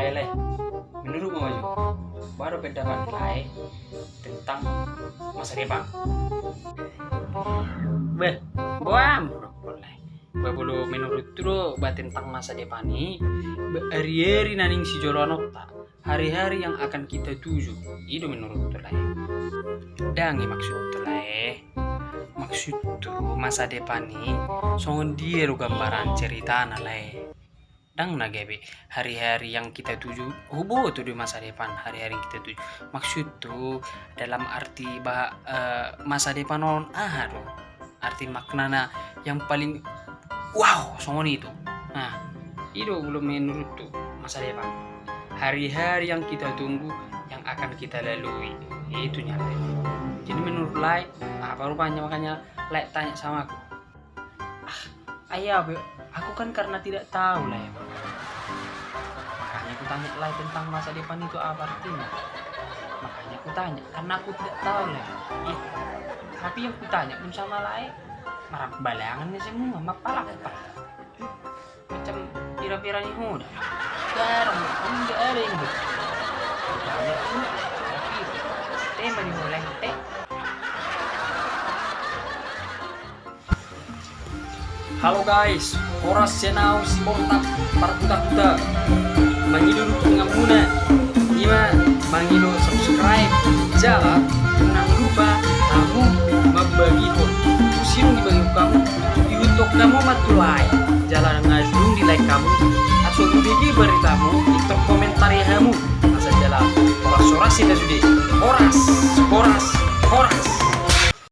Lele, menurut Maju, baru pendapat Lai tentang masa depan. Beh, buam, boleh. Babulu menurut tuh bah tentang masa depan ini, hari-hari naning si jolonok tak, hari-hari yang akan kita tuju, itu menurut tuh. Dan maksud tuh Lai, maksud tuh masa depan ini, songon dia gambaran cerita nalai dang nagebe hari-hari yang kita tuju hubo tuh di masa depan hari-hari kita tuju. Maksud tuh dalam arti bah eh, masa depan non ah tuh arti maknana yang paling wow songon itu nah itu belum menurut tuh masa depan. Hari-hari yang kita tunggu yang akan kita lalui itu nyata jadi menurut Lai apa rupanya makanya Lai tanya sama aku. Ah ayah aku kan karena tidak tahu lah ya makanya aku tanya Lai tentang masa depan itu apa artinya. Makanya aku tanya karena aku tidak tahu lah ya. tapi yang aku tanya pun sama Lai marah balangannya semua mapalak apa macam pira-pira nih muda garang enggak ada yang betul Halo guys, oras senau si portap para buta-buta Mangido dukungan muna Ima, mangido subscribe Jangan, jangan lupa kamu membagi hot Usirung dibagi kamu Youtube kamu matulai Jalan ngajung di like kamu. Atau bagi beritamu Itu komentar ya kamu. Masa jalan Oras-oras kita sudah. Oras, oras, oras